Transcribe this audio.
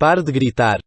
Pare de gritar.